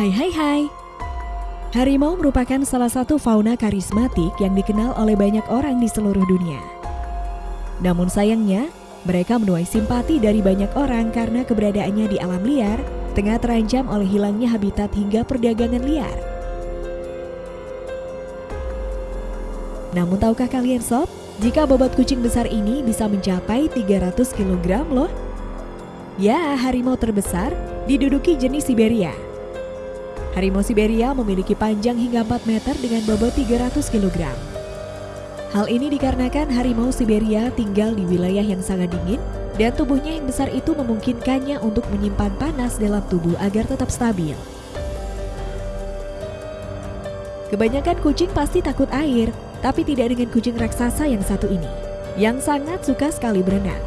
Hai hai hai. Harimau merupakan salah satu fauna karismatik yang dikenal oleh banyak orang di seluruh dunia. Namun sayangnya, mereka menuai simpati dari banyak orang karena keberadaannya di alam liar tengah terancam oleh hilangnya habitat hingga perdagangan liar. Namun tahukah kalian sob, jika bobot kucing besar ini bisa mencapai 300 kg loh? Ya, harimau terbesar diduduki jenis Siberia Harimau Siberia memiliki panjang hingga 4 meter dengan bobot 300 kg. Hal ini dikarenakan harimau Siberia tinggal di wilayah yang sangat dingin dan tubuhnya yang besar itu memungkinkannya untuk menyimpan panas dalam tubuh agar tetap stabil. Kebanyakan kucing pasti takut air, tapi tidak dengan kucing raksasa yang satu ini, yang sangat suka sekali berenang.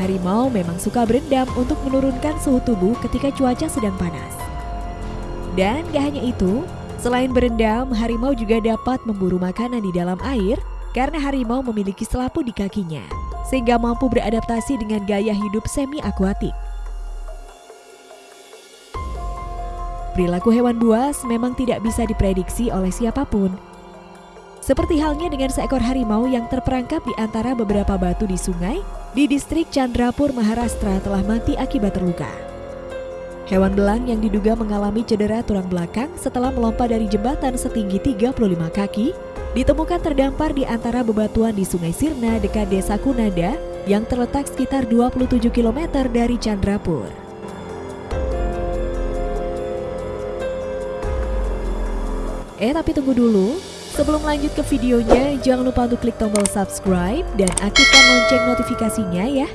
Harimau memang suka berendam untuk menurunkan suhu tubuh ketika cuaca sedang panas. Dan gak hanya itu, selain berendam, harimau juga dapat memburu makanan di dalam air karena harimau memiliki selapu di kakinya, sehingga mampu beradaptasi dengan gaya hidup semi-akuatik. Perilaku hewan buas memang tidak bisa diprediksi oleh siapa pun. Seperti halnya dengan seekor harimau yang terperangkap di antara beberapa batu di sungai di distrik Chandrapur, Maharashtra telah mati akibat terluka. Hewan belang yang diduga mengalami cedera tulang belakang setelah melompat dari jembatan setinggi 35 kaki ditemukan terdampar di antara bebatuan di Sungai Sirna dekat Desa Kunada yang terletak sekitar 27 km dari Chandrapur. Eh tapi tunggu dulu, sebelum lanjut ke videonya jangan lupa untuk klik tombol subscribe dan aktifkan lonceng notifikasinya ya.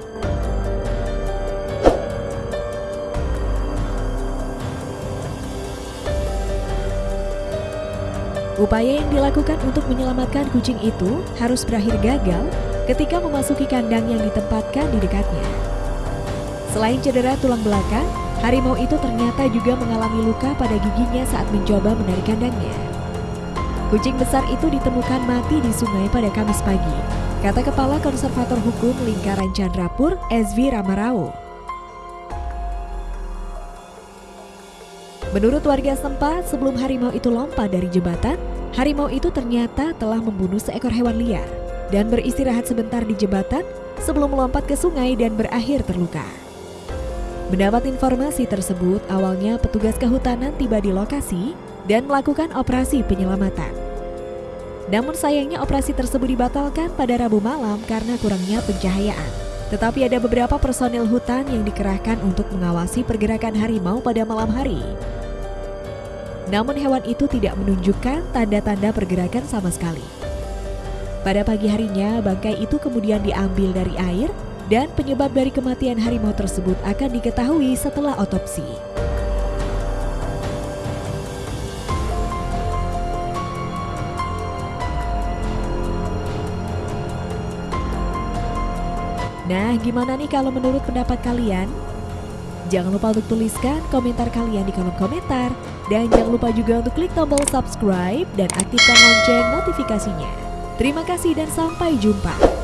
Upaya yang dilakukan untuk menyelamatkan kucing itu harus berakhir gagal ketika memasuki kandang yang ditempatkan di dekatnya. Selain cedera tulang belakang, harimau itu ternyata juga mengalami luka pada giginya saat mencoba menarik kandangnya. Kucing besar itu ditemukan mati di sungai pada Kamis pagi, kata Kepala Konservator Hukum Lingkaran Chandrapur, SV Ramarao. Menurut warga setempat, sebelum harimau itu lompat dari jembatan, harimau itu ternyata telah membunuh seekor hewan liar dan beristirahat sebentar di jembatan sebelum melompat ke sungai dan berakhir terluka. Mendapat informasi tersebut, awalnya petugas kehutanan tiba di lokasi dan melakukan operasi penyelamatan. Namun sayangnya operasi tersebut dibatalkan pada Rabu malam karena kurangnya pencahayaan. Tetapi ada beberapa personil hutan yang dikerahkan untuk mengawasi pergerakan harimau pada malam hari. Namun hewan itu tidak menunjukkan tanda-tanda pergerakan sama sekali. Pada pagi harinya, bangkai itu kemudian diambil dari air dan penyebab dari kematian harimau tersebut akan diketahui setelah otopsi. Nah, gimana nih kalau menurut pendapat kalian? Jangan lupa untuk tuliskan komentar kalian di kolom komentar. Dan jangan lupa juga untuk klik tombol subscribe dan aktifkan lonceng notifikasinya. Terima kasih dan sampai jumpa.